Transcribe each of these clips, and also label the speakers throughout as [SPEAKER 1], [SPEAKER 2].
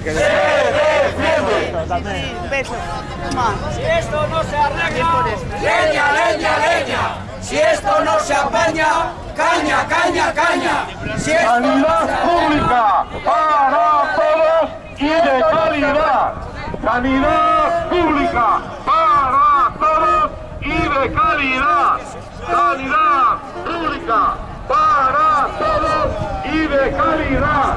[SPEAKER 1] se defienden.
[SPEAKER 2] Un.
[SPEAKER 3] Si esto no se arregla, leña, leña, leña. Si esto no se apaña, caña, caña, caña. Si
[SPEAKER 1] Sanidad pública para todos y de calidad. Sanidad pública para todos y de calidad. Sanidad pública para todos y de calidad.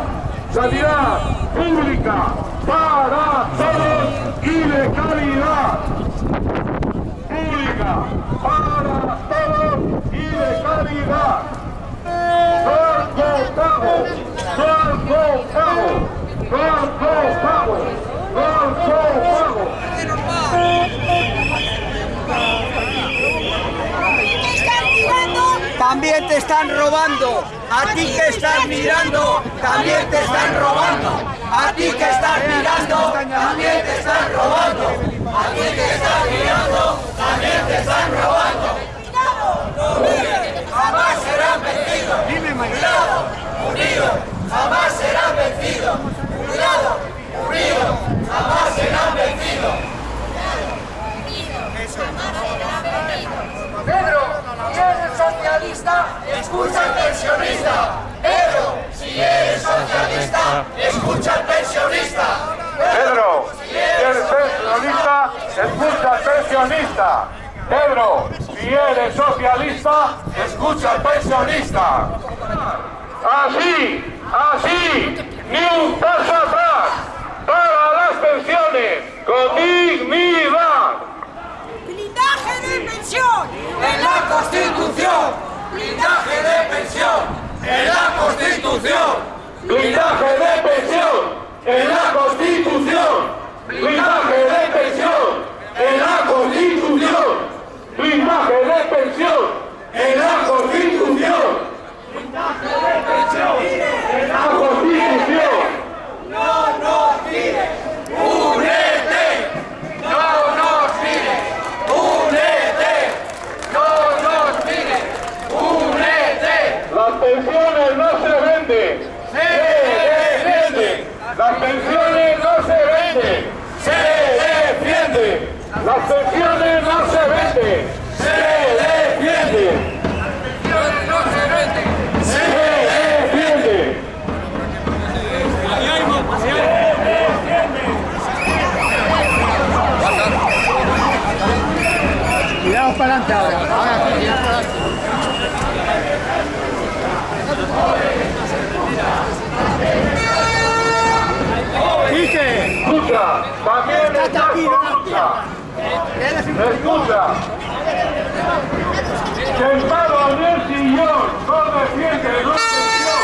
[SPEAKER 1] Sanidad pública para todos y de calidad. Pública para todos y de calidad. Gordo Pago, Gordo Pago, Gordo Pago, Gordo Pago.
[SPEAKER 3] También te están robando. A ti que estás mirando, también te están robando. A ti que estás mirando, también te están robando. A ti que estás mirando, también te están robando. Jamás serán vencidos. Unidos, jamás serán vencidos. Cuidado, unidos, jamás serán vencidos. Pedro, si eres socialista, escucha al pensionista. Pedro, si eres escucha al pensionista.
[SPEAKER 1] Pedro, si eres pensionista, escucha al pensionista. Pedro, si eres socialista, escucha al pensionista. Así, así, ni un paso atrás para las pensiones con dignidad.
[SPEAKER 2] Blindaje de pensión.
[SPEAKER 3] En la Constitución, blindaje de pensión. En la Constitución,
[SPEAKER 1] Blindaje de pensión en la Constitución. Blindaje de pensión en la Constitución. Blindaje de pensión en la Constitución. Blindaje de pensión en la Constitución.
[SPEAKER 3] no nos mire. Únete, no nos mire. Únete, no nos mire. Únete.
[SPEAKER 1] Las pensiones no se venden, se defienden. Las pensiones no se venden, se defienden. Las pensiones no se venden, se defienden.
[SPEAKER 3] No se vende.
[SPEAKER 1] Se defienden.
[SPEAKER 4] Cuidado para adelante ahora. Ahora sí, cuidado para adelante. Quique,
[SPEAKER 1] Escucha, también está escucha. Escucha. Sentado en el sillón, no defiende la pensión.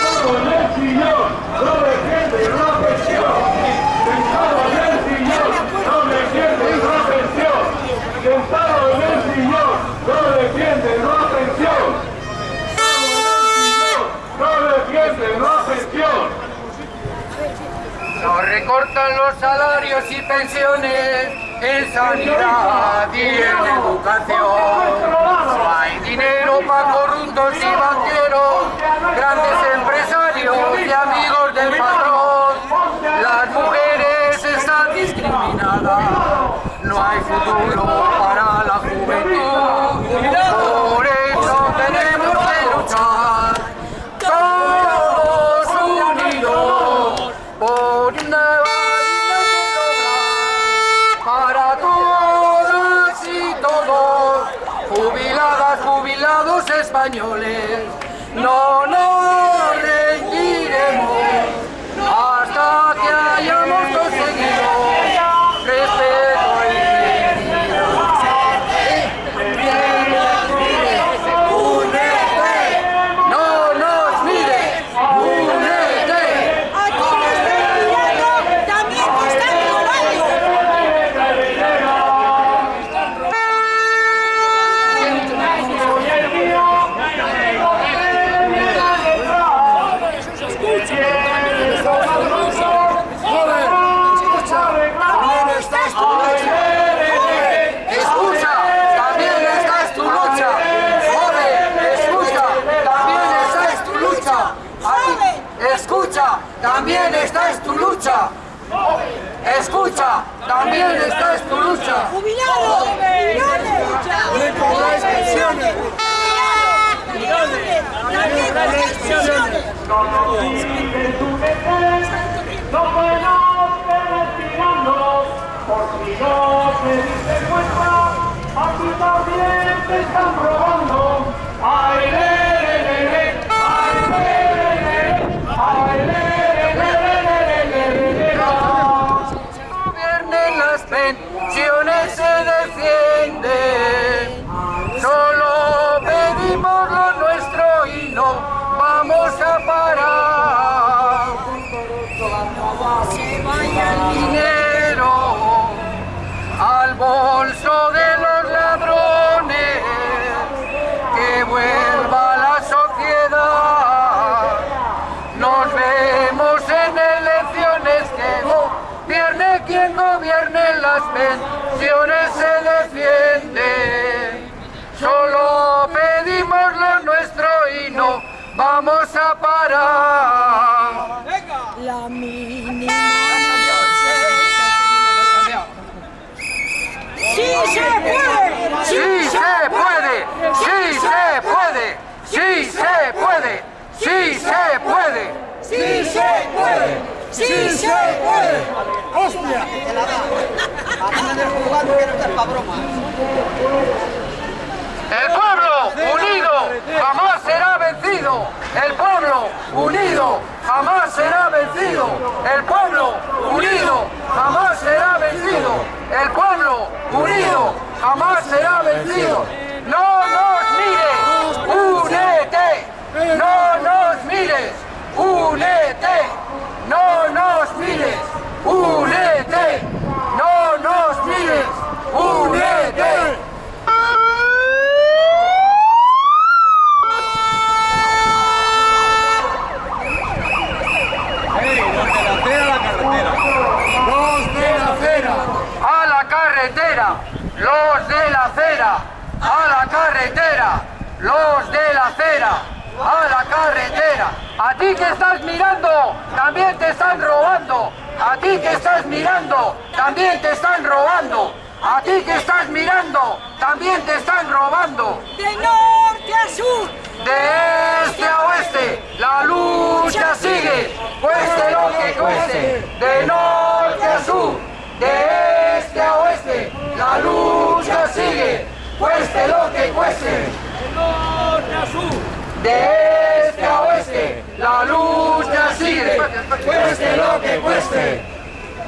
[SPEAKER 1] Sentado en el sillón, no defiende la pensión. Sentado en el sillón, no defiende la pensión. Sentado en el sillón, no defiende la pensión. Sentado en el sillón, no defiende la pensión.
[SPEAKER 3] Nos recortan los salarios y pensiones en sanidad y en educación. No hay dinero para corruptos y banqueros, grandes empresarios y amigos del patrón. Las mujeres están discriminadas, no hay futuro
[SPEAKER 2] a
[SPEAKER 3] parar. La
[SPEAKER 2] mínima. ¡Sí se puede!
[SPEAKER 3] ¡Sí se puede! ¡Sí se puede! ¡Sí se puede! ¡Sí se puede!
[SPEAKER 2] ¡Sí se puede! ¡Sí se puede! ¡Hostia!
[SPEAKER 3] El pueblo unido jamás será vencido. El pueblo unido jamás será vencido. El pueblo unido jamás será vencido. El pueblo unido jamás será vencido. No nos mires, únete. No nos mires, únete. No nos mires, únete. No nos mires, únete. Los de la acera, a la carretera. Los de la acera, a la carretera. Los de la acera, a la carretera. A ti que estás mirando, también te están robando. A ti que estás mirando, también te están robando. A ti que estás mirando, también te están robando.
[SPEAKER 2] ¡De norte a sur!
[SPEAKER 3] De este a oeste, la lucha sigue, cueste lo que cueste, de norte a sur, de este a oeste, la lucha sigue, cueste lo que cueste, de este a oeste, la lucha sigue, cueste lo que cueste.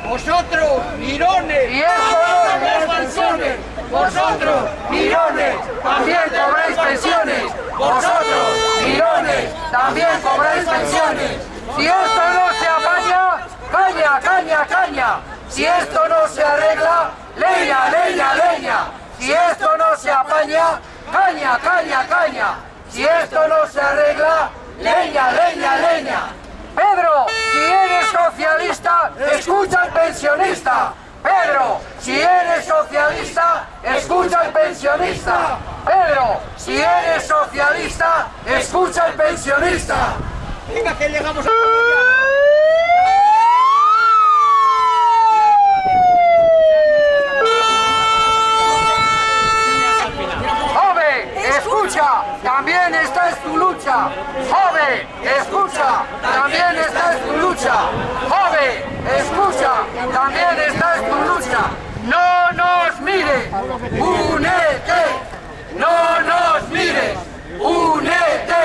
[SPEAKER 5] Vosotros, mirones,
[SPEAKER 3] Y
[SPEAKER 5] las pensiones.
[SPEAKER 3] Vosotros, mirones, también cobráis pensiones. Vosotros, mirones, también cobráis pensiones. Si esto no se apaña, caña, caña, caña. Si esto no se arregla, leña, leña, leña. Si esto no se apaña, caña, caña, caña. Si esto no se arregla, leña, leña, leña. Pedro, si eres socialista, escucha al pensionista. Pedro, si eres socialista, escucha al pensionista. Pedro, si eres socialista, escucha al pensionista.
[SPEAKER 5] Venga, que llegamos a...
[SPEAKER 3] escucha, también esta es tu lucha. Joven, escucha, también esta es tu lucha. Joven, escucha, también esta es tu lucha. No nos mires, únete. No nos mires, únete.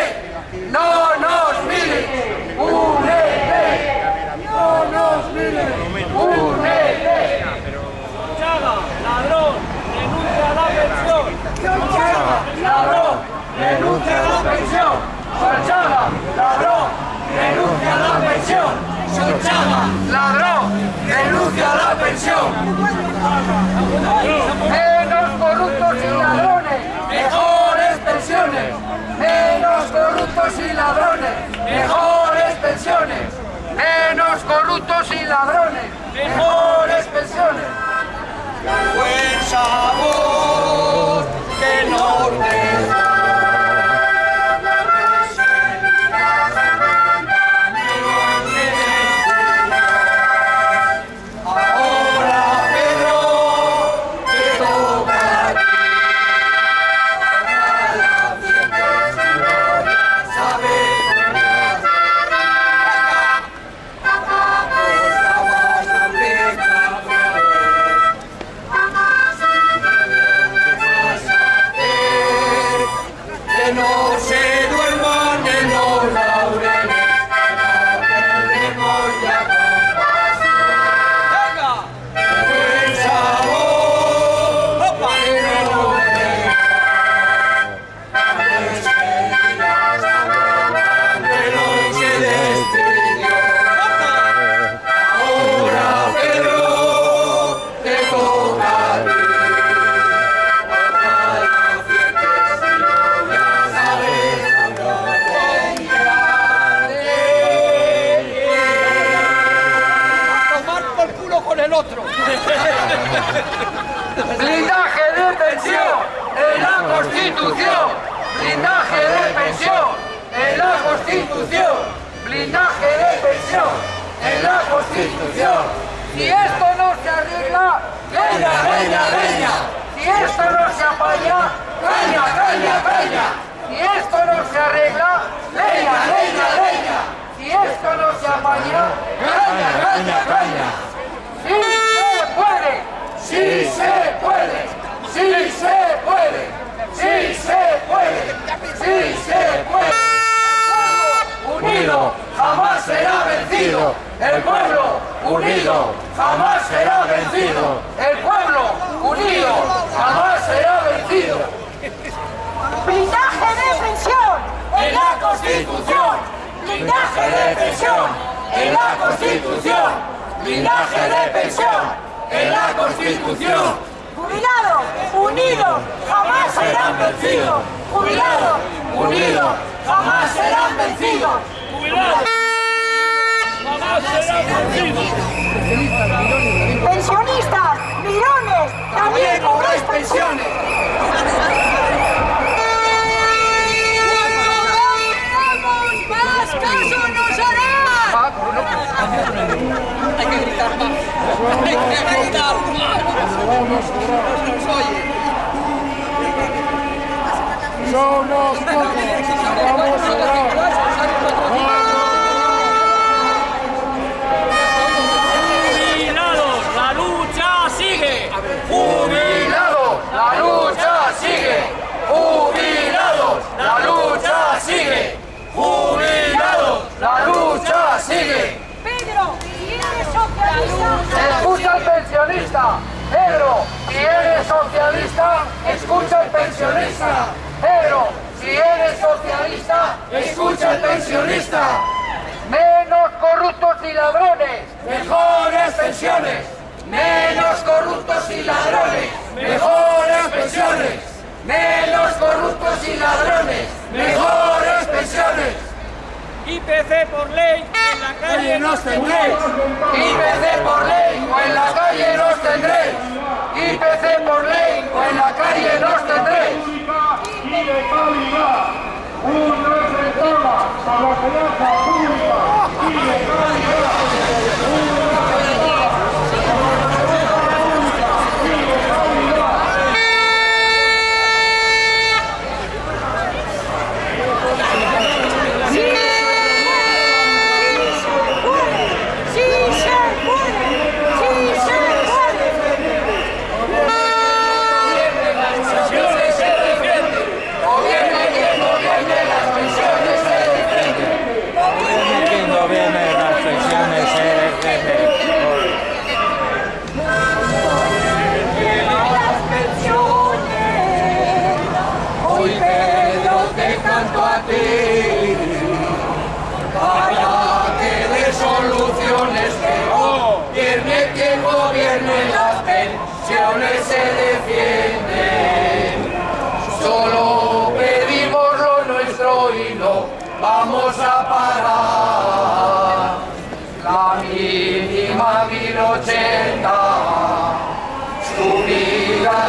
[SPEAKER 3] No nos mires, únete. No nos mires, únete.
[SPEAKER 6] ladrón, renuncia a la pensión.
[SPEAKER 3] Solchaga, ladrón, renuncia a la pensión. Solchaga, ladrón, renuncia a la pensión. Solchaga, ladrón, renuncia a la pensión. Menos corruptos y ladrones, mejores pensiones. Menos corruptos y ladrones, mejores pensiones. Menos corruptos y ladrones, mejores pensiones. Fuerza voz que norte. Si esto no se apaña, caña, caña, caña. Si esto no se arregla, leña, leña, leña. Si esto no se apaña, caña, caña, caña. ¡Sí se puede! ¡Sí se puede! ¡Sí se puede! ¡Sí se puede! ¡Sí se puede! Unido jamás será vencido. El pueblo unido jamás será vencido. El pueblo unido jamás será vencido.
[SPEAKER 7] Blindaje de pensión
[SPEAKER 3] En la Constitución, blindaje de pensión. En la Constitución, blindaje de pensión. En la Constitución.
[SPEAKER 7] Jubilados, unidos, jamás serán vencidos. Jubilados,
[SPEAKER 3] unidos, jamás serán vencidos.
[SPEAKER 7] pensionistas, mirones, también cobráis pensiones. ¡Cuanto más caso nos harán!
[SPEAKER 8] Hay que gritar más. Hay que gritar más. No nos oye.
[SPEAKER 1] Somos pocos, vamos a orar.
[SPEAKER 9] Jubilados, la lucha sigue.
[SPEAKER 3] Jubilados, la lucha sigue. Jubilados, la lucha sigue. Jubilados, la lucha sigue.
[SPEAKER 7] Pedro, si eres socialista,
[SPEAKER 3] Escucha al pensionista. Pedro, si eres socialista, escucha al pensionista. Pedro, si eres socialista, escucha al pensionista. Menos corruptos y ladrones, mejores pensiones. Menos corruptos y ladrones, mejores pensiones. Menos corruptos y ladrones, mejores pensiones.
[SPEAKER 9] IPC por ley, en la calle
[SPEAKER 3] nos tendréis. IPC por ley o en la calle nos tendréis. IPC por ley o en la calle nos tendréis.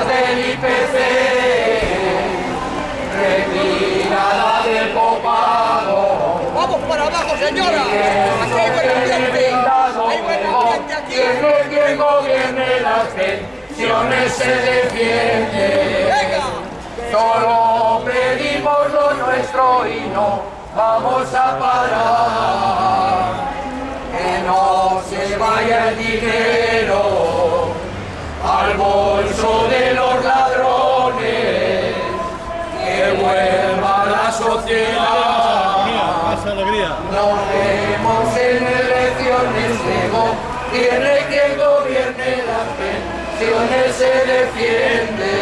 [SPEAKER 3] Del IPC retirada del copago.
[SPEAKER 8] Vamos para abajo, señora. Aquí hay buen ambiente. Hay buen ambiente aquí.
[SPEAKER 3] Gobierne quien gobierne las pensiones se defiende.
[SPEAKER 8] Venga.
[SPEAKER 3] Solo pedimos lo nuestro y no vamos a parar. Que no se vaya el dinero al bolso de los ladrones. Que vuelva la sociedad. Nos vemos en elecciones luego. Tiene quien gobierne las pensiones se defiende.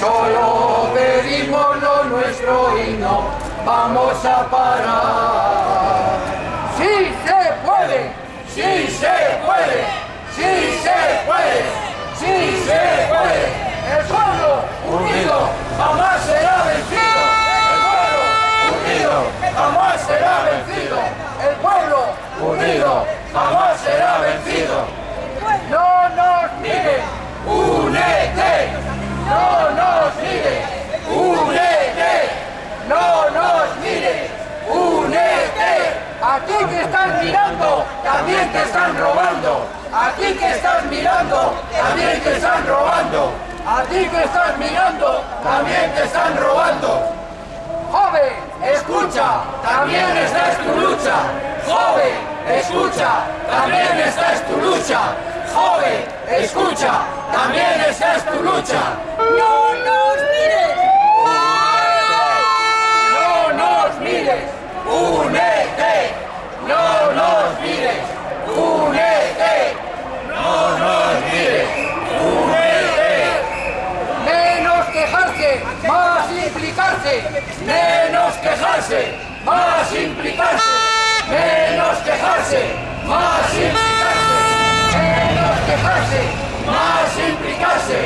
[SPEAKER 3] Solo pedimos lo nuestro y no vamos a parar. Sí se puede, sí se puede, sí se puede! ¡Sí se puede! ¡El pueblo unido jamás será vencido! ¡El pueblo unido jamás será vencido! ¡El pueblo unido jamás será vencido! ¡No nos nieguen! ¡Únete! ¡No nos nieguen! ¡Únete! ¡No nos nieguen! ¡Únete! ¡A ti que están mirando, también te están robando! A ti que estás mirando, también te están robando. A ti que estás mirando, también te están robando. Joven, escucha, también esta es tu lucha. Joven, escucha, también esta es tu lucha. Joven, escucha, también esta es tu lucha.
[SPEAKER 7] ¡No nos mires!
[SPEAKER 3] No nos mires, únete. No nos mires, únete. No nos mires, únete. Menos quejarse, más implicarse. Menos quejarse, más implicarse. Menos quejarse, más implicarse. Menos quejarse, más implicarse.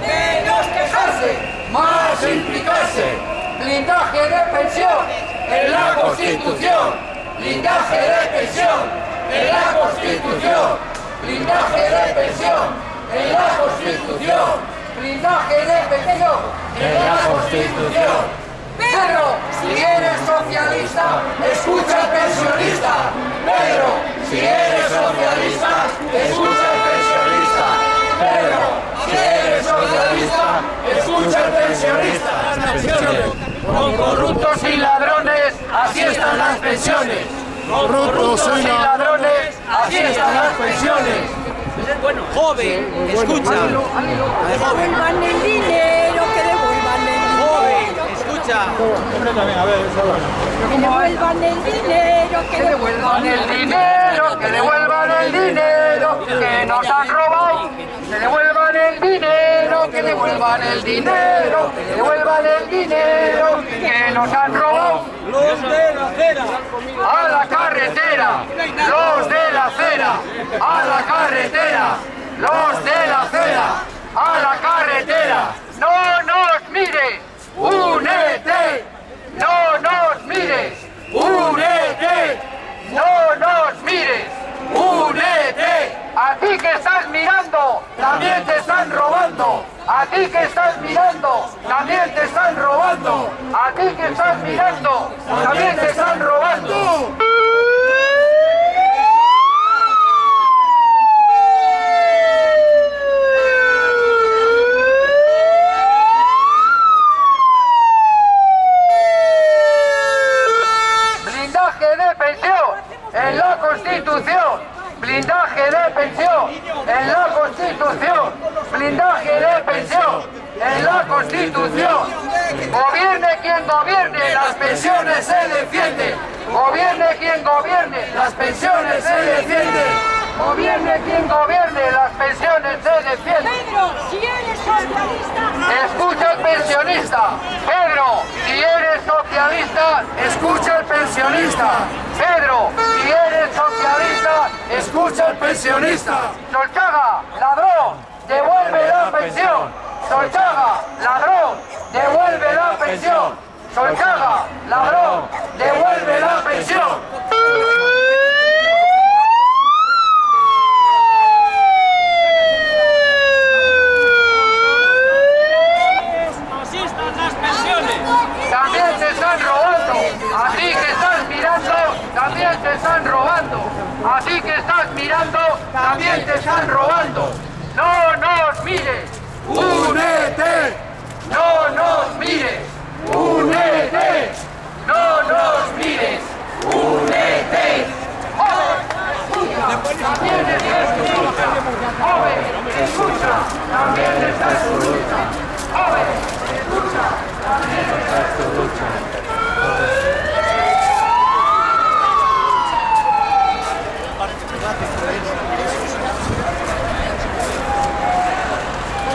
[SPEAKER 3] Menos quejarse, más implicarse. Blindaje de pensión en la Constitución. Blindaje de pensión en la Constitución. Blindaje de pensión en la Constitución. Blindaje de pensión en la Constitución. Pedro, si eres socialista, escucha al pensionista. Pedro, si eres socialista, escucha al pensionista. Pedro, si eres socialista, escucha al pensionista. Con corruptos y ladrones, así están las pensiones. Con corruptos y ladrones, así están las pensiones.
[SPEAKER 8] Joven, escucha.
[SPEAKER 7] Que devuelvan el dinero, que devuelvan el dinero.
[SPEAKER 8] escucha.
[SPEAKER 7] Que devuelvan el dinero, que devuelvan
[SPEAKER 3] el dinero, que devuelvan el dinero que nos han robado. Que devuelvan el dinero, que devuelvan el dinero, que devuelvan el dinero que nos han robado.
[SPEAKER 9] Los de la acera.
[SPEAKER 3] A la carretera, los de la acera, a la carretera, los de la acera, a la carretera. No nos mires, únete, no nos mires, únete, no nos mires, únete. A ti que estás mirando, también te están robando. A ti que estás mirando, también te están robando. A ti que estás mirando, también te están robando. Blindaje de pensión en la Constitución. Blindaje de pensión en la Constitución. Blindaje de pensión en la Constitución. Gobierne quien gobierne, las pensiones se defienden. Gobierne quien gobierne, las pensiones se defienden. Gobierne quien gobierne, las pensiones se defienden.
[SPEAKER 7] Pedro, si eres socialista,
[SPEAKER 3] Escucha al pensionista. Pedro, si eres socialista, escucha pensionista. Pedro, si eres socialista, escucha al pensionista. Solchaga, ladrón, devuelve la pensión. Solchaga, ladrón, devuelve la pensión. Solchaga, ladrón, devuelve la pensión.
[SPEAKER 9] Así
[SPEAKER 3] también te están robando. A ti que estás mirando, también te están robando. A ti que estás mirando, también te están robando. No nos mires, únete. No nos mires, únete. No nos mires, únete. Joven, escucha, también está tu lucha. Joven, escucha, también está tu lucha. Joven, escucha, también está tu lucha.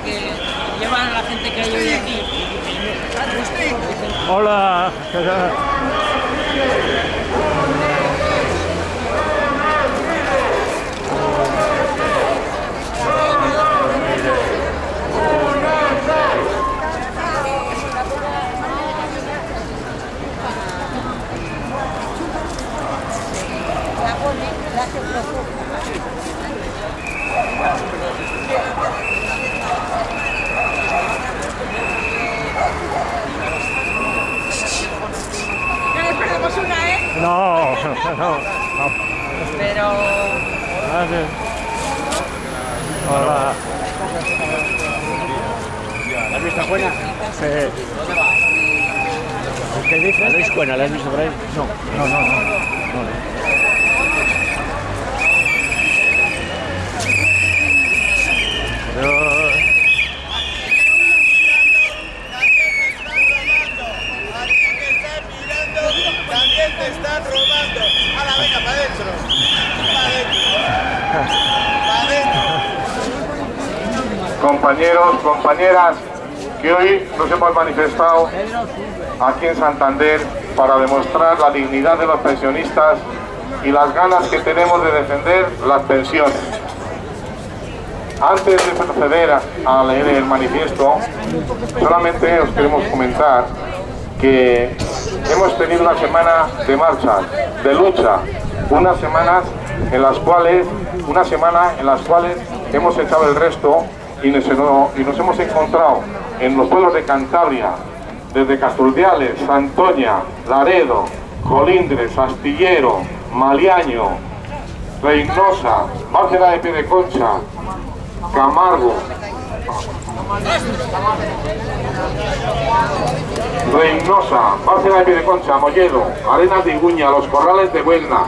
[SPEAKER 7] que llevan a la gente que hay hoy aquí.
[SPEAKER 10] Hola.
[SPEAKER 7] No nos perdemos una, ¿eh?
[SPEAKER 10] No, no, no.
[SPEAKER 7] Pero...
[SPEAKER 10] Gracias. Hola.
[SPEAKER 4] ¿La has visto buena?
[SPEAKER 10] Sí. ¿Qué dices?
[SPEAKER 4] ¿La has buena? ¿La has visto por ahí?
[SPEAKER 10] No, no, no. no. Pero...
[SPEAKER 11] También te están robando. A la venga, para adentro. Para adentro. Para adentro.
[SPEAKER 1] compañeros, compañeras, que hoy nos hemos manifestado aquí en Santander para demostrar la dignidad de los pensionistas y las ganas que tenemos de defender las pensiones. Antes de proceder a, leer el manifiesto, solamente os queremos comentar que hemos tenido una semana de marcha, de lucha, unas semanas en las cuales, una semana en las cuales hemos echado el resto y nos hemos encontrado en los pueblos de Cantabria, desde Casturdiales, Santoña, Laredo, Colindres, Astillero, Maliaño, Reynosa, Bárcena de Piedeconcha, Camargo, Reynosa, Bárcena de Piedeconcha, Molledo, Arenas de Iguña, Los Corrales de Buelna,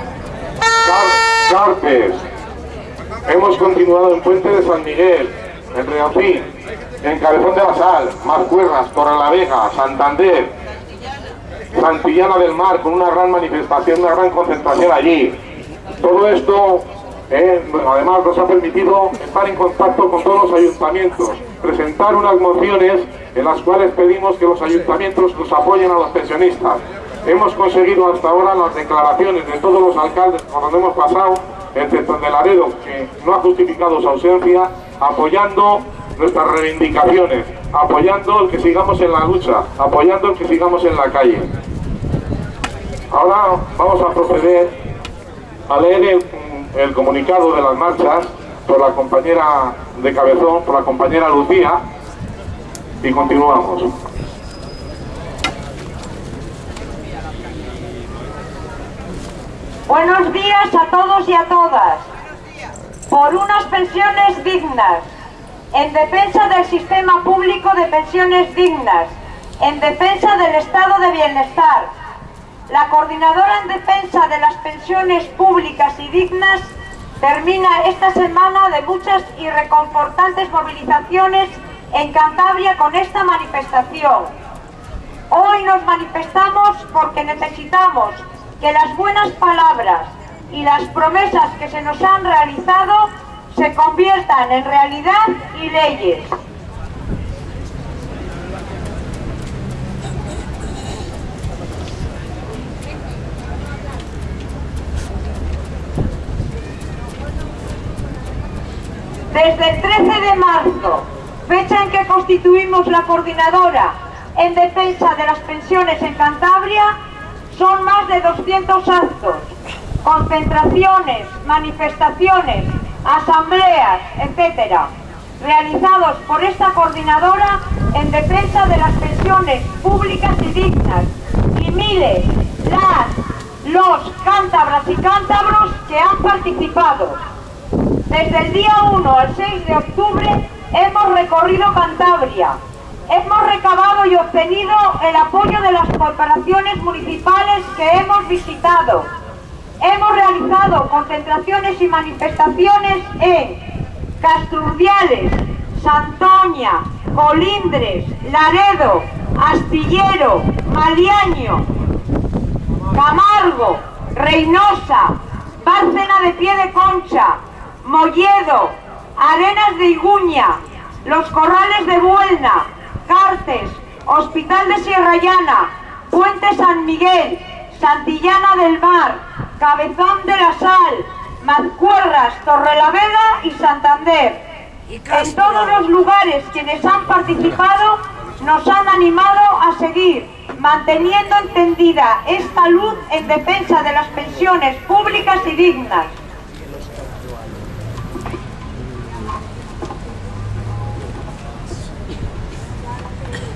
[SPEAKER 1] Car- Carpes. Hemos continuado en Puente de San Miguel, en Reafín, en Cabezón de la Sal, Mascuerras, Torrelavega, Santander, Santillana del Mar, con una gran manifestación, una gran concentración allí. Todo esto, eh, además, nos ha permitido estar en contacto con todos los ayuntamientos, presentar unas mociones en las cuales pedimos que los ayuntamientos nos apoyen a los pensionistas. Hemos conseguido hasta ahora las declaraciones de todos los alcaldes por donde hemos pasado, excepto el de Laredo, que no ha justificado su ausencia, apoyando nuestras reivindicaciones, apoyando el que sigamos en la lucha, apoyando el que sigamos en la calle. Ahora vamos a proceder a leer el, comunicado de las marchas por la compañera de Cabezón, por la compañera Lucía, y continuamos.
[SPEAKER 2] Buenos días a todos y a todas. Por unas pensiones dignas, en defensa del sistema público de pensiones dignas, en defensa del estado de bienestar. La coordinadora en defensa de las pensiones públicas y dignas termina esta semana de muchas y reconfortantes movilizaciones en Cantabria con esta manifestación. Hoy nos manifestamos porque necesitamos que las buenas palabras y las promesas que se nos han realizado se conviertan en realidad y leyes. Desde el 13 de marzo, fecha en que constituimos la coordinadora en defensa de las pensiones en Cantabria, son más de 200 actos, concentraciones, manifestaciones, asambleas, etcétera, realizados por esta coordinadora en defensa de las pensiones públicas y dignas y miles las, los cántabras y cántabros que han participado. Desde el día 1 al 6 de octubre hemos recorrido Cantabria. Hemos recabado y obtenido el apoyo de las corporaciones municipales que hemos visitado. Hemos realizado concentraciones y manifestaciones en Casturdiales, Santoña, Colindres, Laredo, Astillero, Maliaño, Camargo, Reynosa, Bárcena de Pie de Concha, Molledo, Arenas de Iguña, Los Corrales de Buelna, Cartes, Hospital de Sierra Llana, Puente San Miguel, Santillana del Mar, Cabezón de la Sal, Mazcuerras, Torrelavega y Santander. En todos los lugares quienes han participado nos han animado a seguir manteniendo encendida esta luz en defensa de las pensiones públicas y dignas.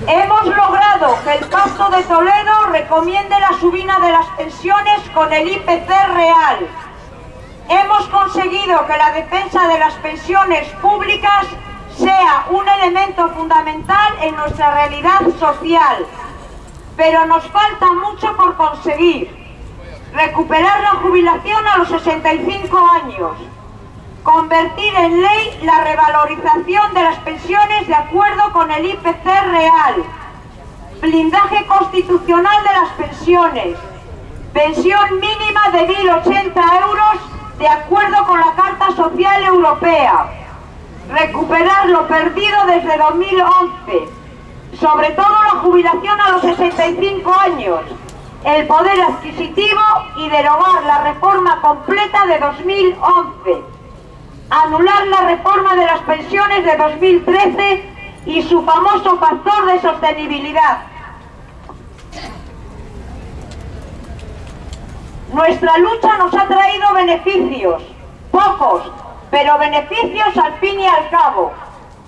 [SPEAKER 2] Hemos logrado que el Pacto de Toledo recomiende la subida de las pensiones con el IPC real. Hemos conseguido que la defensa de las pensiones públicas sea un elemento fundamental en nuestra realidad social. Pero nos falta mucho por conseguir. Recuperar la jubilación a los 65 años. Convertir en ley la revalorización de las pensiones de acuerdo con el IPC real. Blindaje constitucional de las pensiones. Pensión mínima de 1.080 euros de acuerdo con la Carta Social Europea. Recuperar lo perdido desde 2011. Sobre todo la jubilación a los 65 años. El poder adquisitivo y derogar la reforma completa de 2011 anular la reforma de las pensiones de 2013 y su famoso factor de sostenibilidad. Nuestra lucha nos ha traído beneficios, pocos, pero beneficios al fin y al cabo.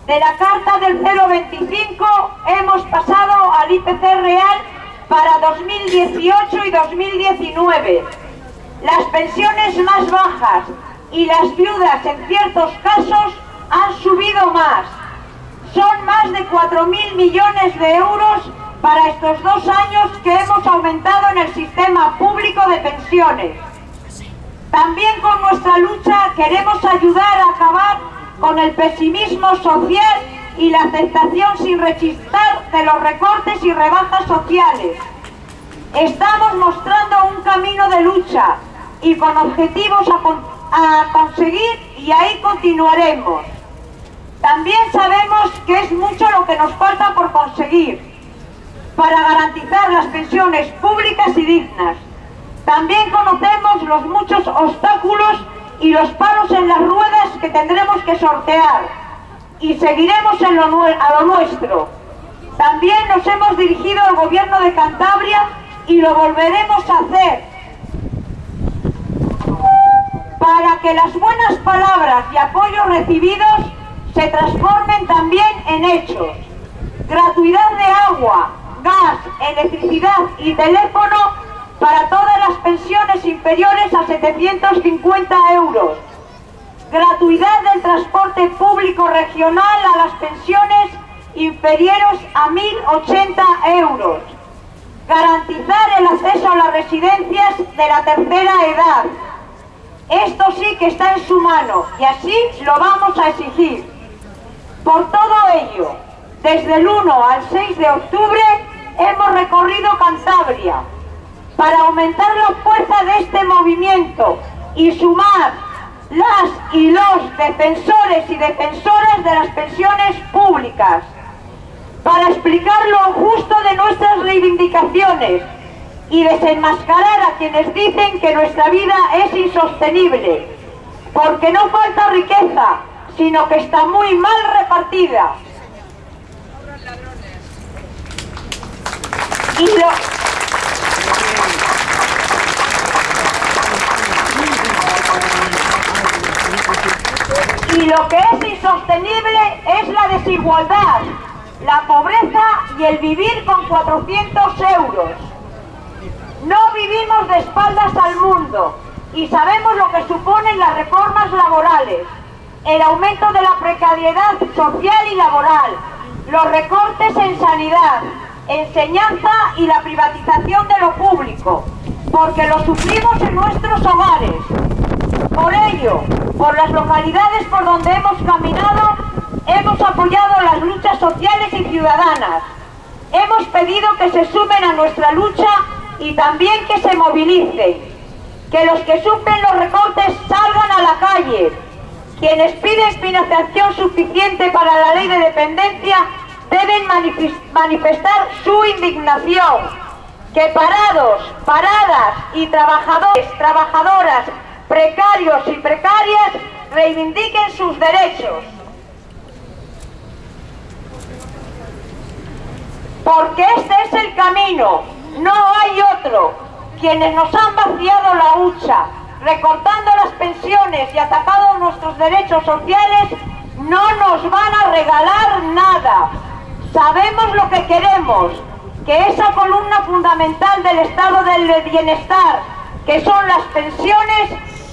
[SPEAKER 2] De la carta del 025 hemos pasado al IPC real para 2018 y 2019. Las pensiones más bajas, y las viudas en ciertos casos han subido más. Son más de 4.000 millones de euros para estos dos años que hemos aumentado en el sistema público de pensiones. También con nuestra lucha queremos ayudar a acabar con el pesimismo social y la aceptación sin rechistar de los recortes y rebajas sociales. Estamos mostrando un camino de lucha y con objetivos a a conseguir y ahí continuaremos. También sabemos que es mucho lo que nos falta por conseguir para garantizar las pensiones públicas y dignas. También conocemos los muchos obstáculos y los palos en las ruedas que tendremos que sortear y seguiremos en lo, a lo nuestro. También nos hemos dirigido al gobierno de Cantabria y lo volveremos a hacer para que las buenas palabras y apoyos recibidos se transformen también en hechos. Gratuidad de agua, gas, electricidad y teléfono para todas las pensiones inferiores a 750 euros. Gratuidad del transporte público regional a las pensiones inferiores a 1.080 euros. Garantizar el acceso a las residencias de la tercera edad esto sí que está en su mano y así lo vamos a exigir. Por todo ello, desde el 1 al 6 de octubre hemos recorrido Cantabria para aumentar la fuerza de este movimiento y sumar las y los defensores y defensoras de las pensiones públicas para explicar lo justo de nuestras reivindicaciones y desenmascarar a quienes dicen que nuestra vida es insostenible, porque no falta riqueza, sino que está muy mal repartida. Y lo, y lo que es insostenible es la desigualdad, la pobreza y el vivir con 400 euros. No vivimos de espaldas al mundo y sabemos lo que suponen las reformas laborales, el aumento de la precariedad social y laboral, los recortes en sanidad, enseñanza y la privatización de lo público, porque lo sufrimos en nuestros hogares. Por ello, por las localidades por donde hemos caminado, hemos apoyado las luchas sociales y ciudadanas. Hemos pedido que se sumen a nuestra lucha y también que se movilicen, que los que sufren los recortes salgan a la calle, quienes piden financiación suficiente para la ley de independencia deben manifestar su indignación. Que parados, paradas y trabajadores, trabajadoras, precarios y precarias reivindiquen sus derechos. Porque este es el camino, no hay otro. Quienes nos han vaciado la hucha, recortando las pensiones y atacado nuestros derechos sociales, no nos van a regalar nada. Sabemos lo que queremos, que esa columna fundamental del estado del bienestar, que son las pensiones,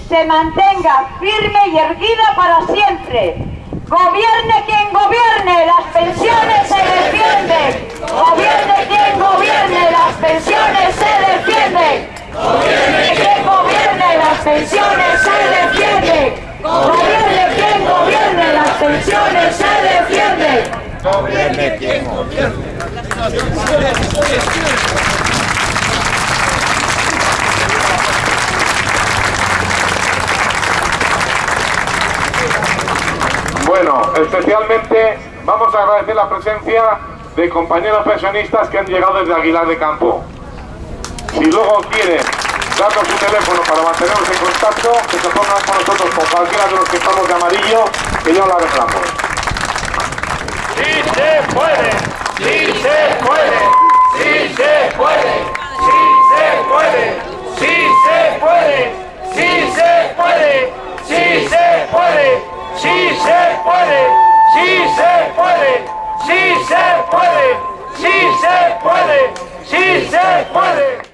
[SPEAKER 2] se mantenga firme y erguida para siempre. Gobierne quien gobierne, las pensiones se defienden. Gobierne quien gobierne, las pensiones se defienden. Gobierne quien gobierne, las pensiones se defienden. Gobierne quien gobierne, las pensiones se defienden.
[SPEAKER 12] Gobierne quien gobierne.
[SPEAKER 1] Bueno, especialmente vamos a agradecer la presencia de compañeros pensionistas que han llegado desde Aguilar de Campo. Si luego quieren darnos su teléfono para mantenernos en contacto, que se pongan con nosotros con cualquiera de los que estamos de amarillo, que ya lo arreglamos.
[SPEAKER 3] ¡Sí se puede! ¡Sí se puede! ¡Sí se puede! ¡Sí se puede! ¡Sí se puede! ¡Sí se puede! ¡Sí se puede! sí se puede, sí se puede, sí se puede, sí se puede, sí se puede.